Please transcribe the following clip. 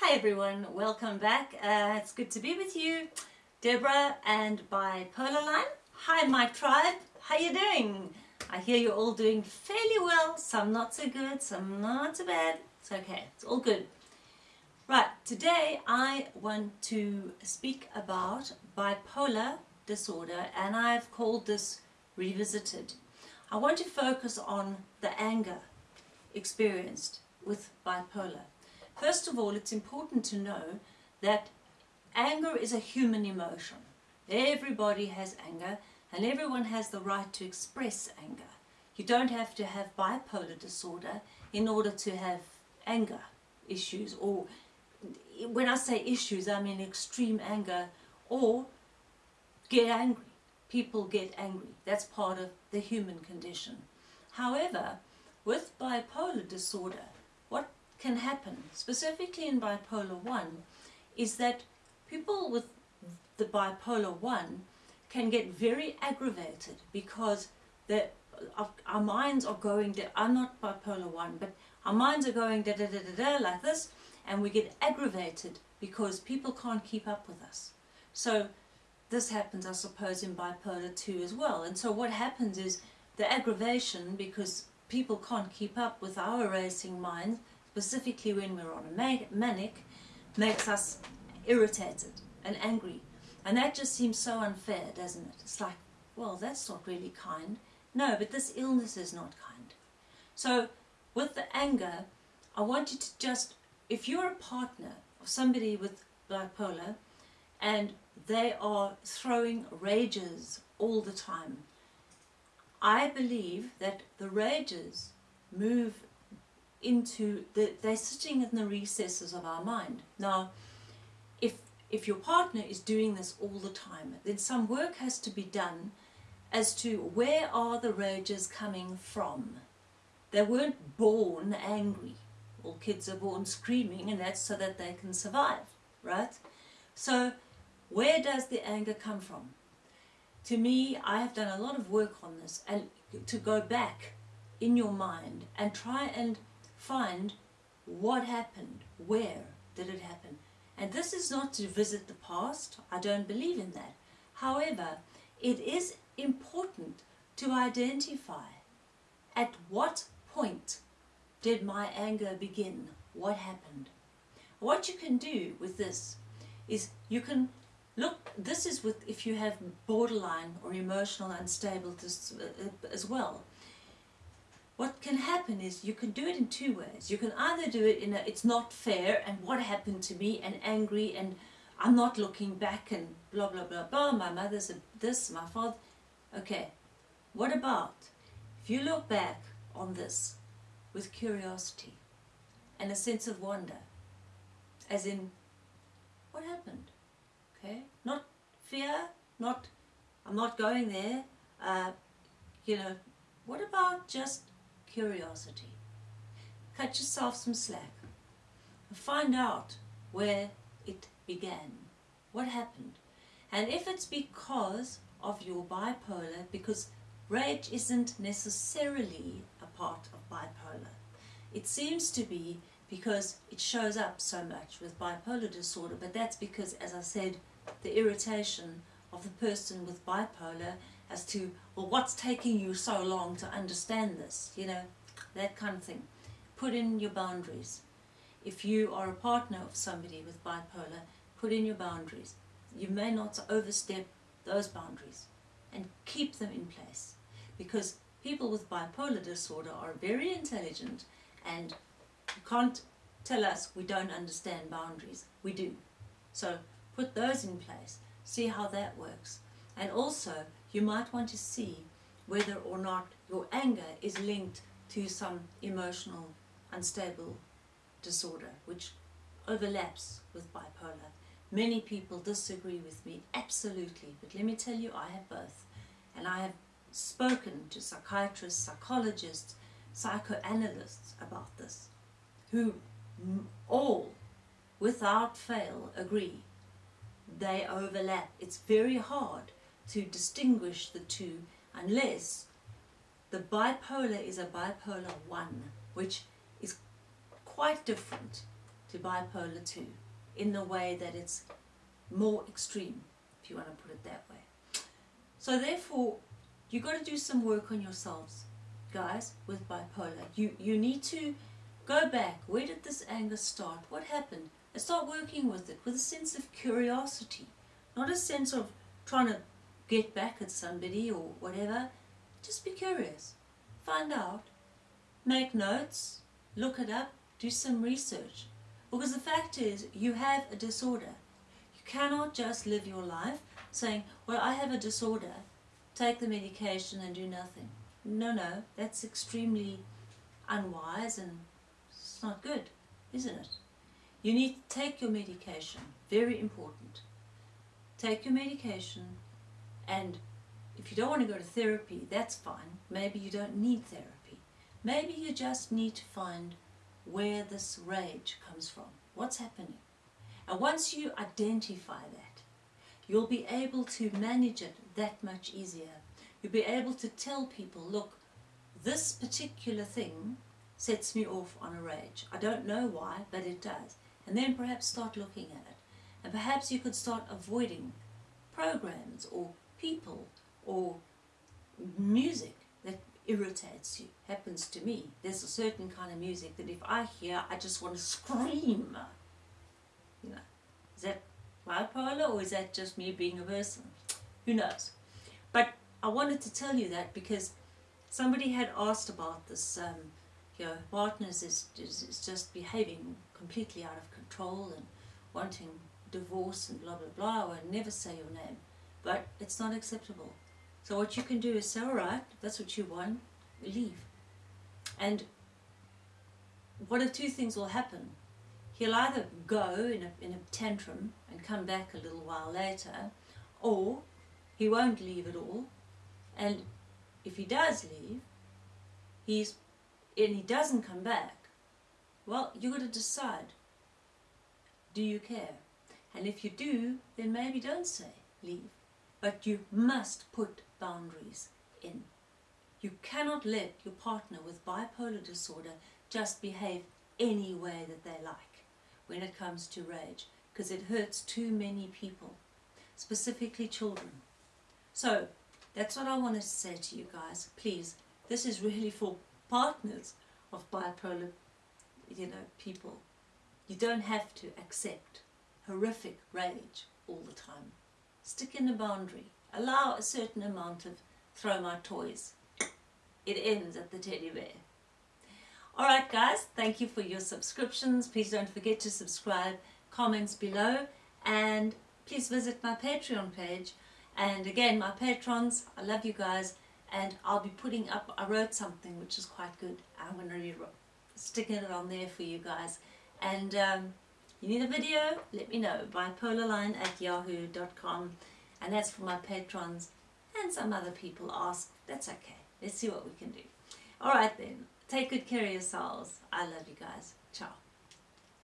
Hi everyone, welcome back. Uh, it's good to be with you. Deborah and Bipolar Line. Hi my tribe, how you doing? I hear you're all doing fairly well, some not so good, some not so bad. It's okay, it's all good. Right, today I want to speak about bipolar disorder and I've called this Revisited. I want to focus on the anger experienced with bipolar. First of all, it's important to know that anger is a human emotion. Everybody has anger and everyone has the right to express anger. You don't have to have bipolar disorder in order to have anger issues or when I say issues I mean extreme anger or get angry. People get angry. That's part of the human condition. However, with bipolar disorder, what can happen, specifically in bipolar 1, is that people with the bipolar 1 can get very aggravated because the, our minds are going, I'm not bipolar 1, but our minds are going da da da da da like this, and we get aggravated because people can't keep up with us. So this happens, I suppose, in bipolar 2 as well. And so what happens is the aggravation, because people can't keep up with our racing minds, specifically when we're on a manic, makes us irritated and angry. And that just seems so unfair, doesn't it? It's like, well, that's not really kind. No, but this illness is not kind. So with the anger, I want you to just, if you're a partner of somebody with bipolar and they are throwing rages all the time, I believe that the rages move into the, they're sitting in the recesses of our mind. Now, if, if your partner is doing this all the time, then some work has to be done as to where are the rages coming from. They weren't born angry. All kids are born screaming and that's so that they can survive, right? So where does the anger come from? To me, I have done a lot of work on this and to go back in your mind and try and find what happened, where did it happen. And this is not to visit the past, I don't believe in that. However, it is important to identify at what point did my anger begin, what happened. What you can do with this is you can look, this is with if you have borderline or emotional unstable uh, as well what can happen is you can do it in two ways. You can either do it in a it's not fair and what happened to me and angry and I'm not looking back and blah blah blah blah my mother's this my father okay what about if you look back on this with curiosity and a sense of wonder as in what happened okay not fear not I'm not going there uh, you know what about just curiosity. Cut yourself some slack. and Find out where it began. What happened? And if it's because of your bipolar, because rage isn't necessarily a part of bipolar. It seems to be because it shows up so much with bipolar disorder, but that's because, as I said, the irritation of the person with bipolar as to, well, what's taking you so long to understand this, you know, that kind of thing. Put in your boundaries. If you are a partner of somebody with bipolar, put in your boundaries. You may not overstep those boundaries and keep them in place because people with bipolar disorder are very intelligent and you can't tell us we don't understand boundaries. We do. So put those in place. See how that works. And also you might want to see whether or not your anger is linked to some emotional unstable disorder which overlaps with bipolar. Many people disagree with me, absolutely, but let me tell you I have both. And I have spoken to psychiatrists, psychologists, psychoanalysts about this, who all, without fail, agree they overlap. It's very hard to distinguish the two unless the bipolar is a bipolar 1 which is quite different to bipolar 2 in the way that it's more extreme, if you want to put it that way. So therefore, you've got to do some work on yourselves, guys, with bipolar. You, you need to go back. Where did this anger start? What happened? And start working with it with a sense of curiosity, not a sense of trying to get back at somebody or whatever. Just be curious. Find out. Make notes. Look it up. Do some research. Because the fact is, you have a disorder. You cannot just live your life saying, well, I have a disorder, take the medication and do nothing. No, no, that's extremely unwise and it's not good, isn't it? You need to take your medication, very important. Take your medication and if you don't want to go to therapy, that's fine. Maybe you don't need therapy. Maybe you just need to find where this rage comes from. What's happening? And once you identify that, you'll be able to manage it that much easier. You'll be able to tell people, look, this particular thing sets me off on a rage. I don't know why, but it does. And then perhaps start looking at it. And perhaps you could start avoiding programs or people or music that irritates you. Happens to me. There's a certain kind of music that if I hear, I just want to scream. You know, is that bipolar or is that just me being a person? Who knows? But I wanted to tell you that because somebody had asked about this, um, your partners is, is, is just behaving completely out of control and wanting divorce and blah blah blah. I would never say your name, but it's not acceptable. So what you can do is say, all right, that's what you want, leave. And one of two things will happen. He'll either go in a, in a tantrum and come back a little while later, or he won't leave at all. And if he does leave, he's and he doesn't come back, well, you've got to decide, do you care? And if you do, then maybe don't say leave. But you must put boundaries in. You cannot let your partner with bipolar disorder just behave any way that they like when it comes to rage because it hurts too many people, specifically children. So that's what I wanted to say to you guys. Please, this is really for partners of bipolar you know, people. You don't have to accept horrific rage all the time. Stick in a boundary. Allow a certain amount of throw my toys. It ends at the teddy bear. Alright guys, thank you for your subscriptions. Please don't forget to subscribe, comments below, and please visit my Patreon page. And again, my patrons, I love you guys, and I'll be putting up, I wrote something which is quite good. I'm going to be sticking it on there for you guys. And um, you need a video? Let me know. Bipolarline at yahoo.com. And that's for my patrons and some other people ask. That's okay. Let's see what we can do. Alright then. Take good care of yourselves. I love you guys. Ciao.